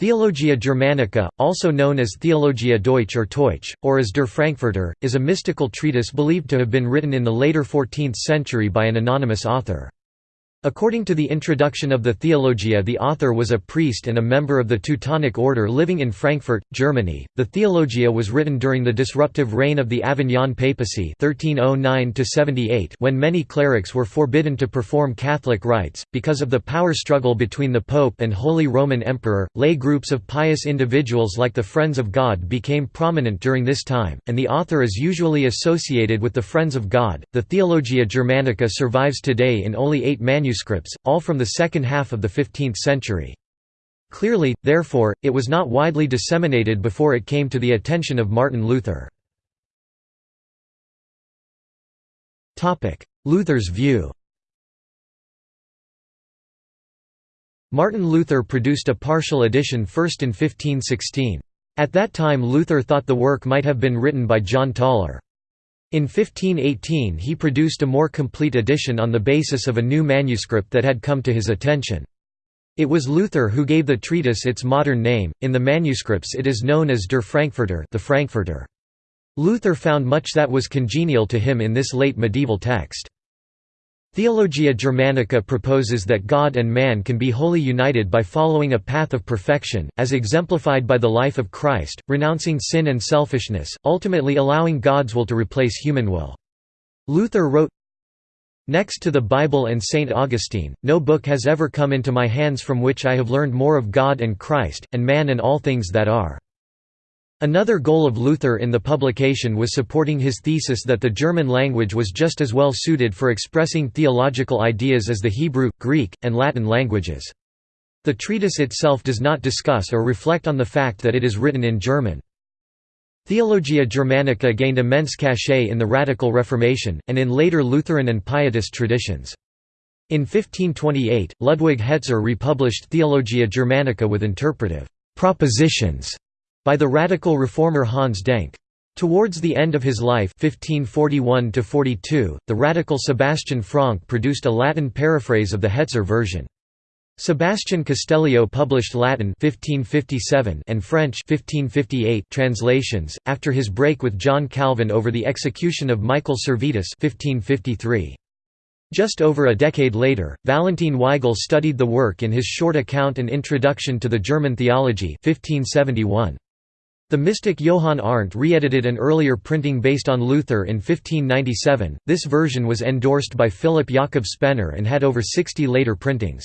Theologia Germanica, also known as Theologia Deutsch or Teutsch, or as Der Frankfurter, is a mystical treatise believed to have been written in the later 14th century by an anonymous author. According to the introduction of the Theologia, the author was a priest and a member of the Teutonic Order living in Frankfurt, Germany. The Theologia was written during the disruptive reign of the Avignon papacy (1309–78), when many clerics were forbidden to perform Catholic rites because of the power struggle between the Pope and Holy Roman Emperor. Lay groups of pious individuals like the Friends of God became prominent during this time, and the author is usually associated with the Friends of God. The Theologia Germanica survives today in only eight manuscripts manuscripts, all from the second half of the 15th century. Clearly, therefore, it was not widely disseminated before it came to the attention of Martin Luther. Luther's view Martin Luther produced a partial edition first in 1516. At that time Luther thought the work might have been written by John Tauler. In 1518 he produced a more complete edition on the basis of a new manuscript that had come to his attention. It was Luther who gave the treatise its modern name, in the manuscripts it is known as Der Frankfurter, the Frankfurter. Luther found much that was congenial to him in this late medieval text. Theologia Germanica proposes that God and man can be wholly united by following a path of perfection, as exemplified by the life of Christ, renouncing sin and selfishness, ultimately allowing God's will to replace human will. Luther wrote, Next to the Bible and St. Augustine, no book has ever come into my hands from which I have learned more of God and Christ, and man and all things that are. Another goal of Luther in the publication was supporting his thesis that the German language was just as well suited for expressing theological ideas as the Hebrew, Greek, and Latin languages. The treatise itself does not discuss or reflect on the fact that it is written in German. Theologia Germanica gained immense cachet in the Radical Reformation, and in later Lutheran and Pietist traditions. In 1528, Ludwig Hetzer republished Theologia Germanica with interpretive propositions by the radical reformer Hans Denck. Towards the end of his life 1541 the radical Sebastian Franck produced a Latin paraphrase of the Hetzer version. Sebastian Castellio published Latin 1557 and French 1558 translations, after his break with John Calvin over the execution of Michael Servetus 1553. Just over a decade later, Valentin Weigel studied the work in his short account and Introduction to the German Theology 1571. The mystic Johann Arndt re-edited an earlier printing based on Luther in 1597. This version was endorsed by Philip Jakob Spener and had over 60 later printings.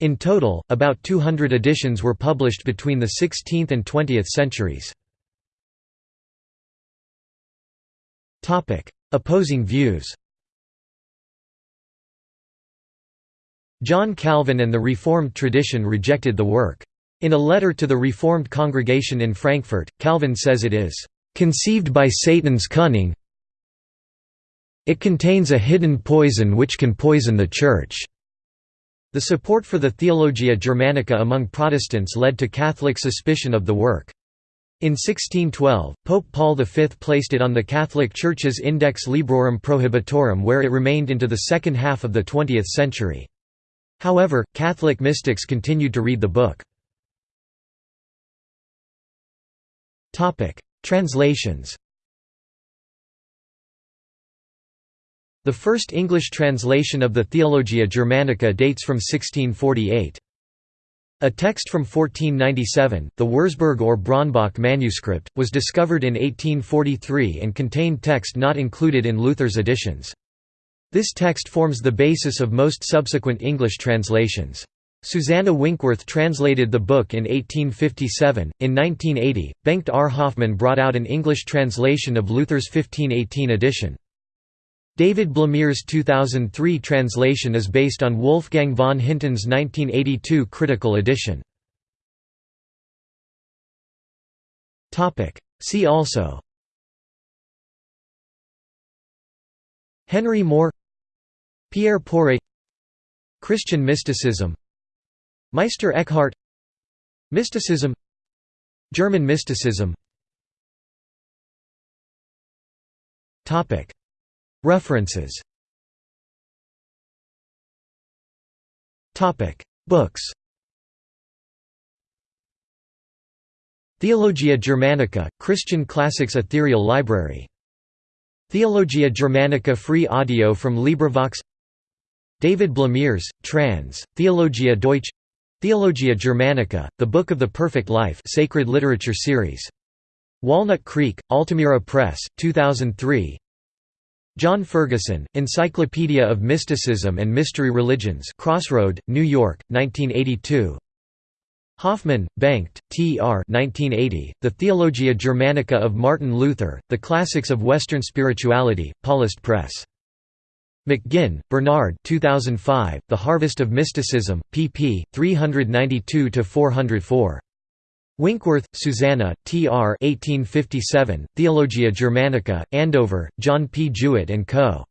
In total, about 200 editions were published between the 16th and 20th centuries. Opposing views. John Calvin and the Reformed tradition rejected the work. In a letter to the Reformed congregation in Frankfurt, Calvin says it is, "...conceived by Satan's cunning it contains a hidden poison which can poison the Church." The support for the Theologia Germanica among Protestants led to Catholic suspicion of the work. In 1612, Pope Paul V placed it on the Catholic Church's Index Librorum Prohibitorum where it remained into the second half of the 20th century. However, Catholic mystics continued to read the book. Translations The first English translation of the Theologia Germanica dates from 1648. A text from 1497, the Wurzburg or Bronnbach manuscript, was discovered in 1843 and contained text not included in Luther's editions. This text forms the basis of most subsequent English translations. Susanna Winkworth translated the book in 1857. In 1980, Bengt R. Hoffman brought out an English translation of Luther's 1518 edition. David Blamires's 2003 translation is based on Wolfgang von Hinten's 1982 critical edition. See also Henry More Pierre Poiret Christian mysticism Meister Eckhart. Mysticism. German mysticism. References. Books. Theologia Germanica, Christian Classics Ethereal Library. Theologia Germanica Free audio from LibriVox. David Blamires, trans. Theologia Deutsch Theologia Germanica, The Book of the Perfect Life Sacred Literature Series. Walnut Creek, Altamira Press, 2003 John Ferguson, Encyclopedia of Mysticism and Mystery Religions Crossroad, New York, 1982 Hoffman, Bengt, T. R. 1980, the Theologia Germanica of Martin Luther, The Classics of Western Spirituality, Paulist Press. McGinn, Bernard 2005, The Harvest of Mysticism, pp. 392–404. Winkworth, Susanna, T. R. 1857, Theologia Germanica, Andover, John P. Jewett & Co.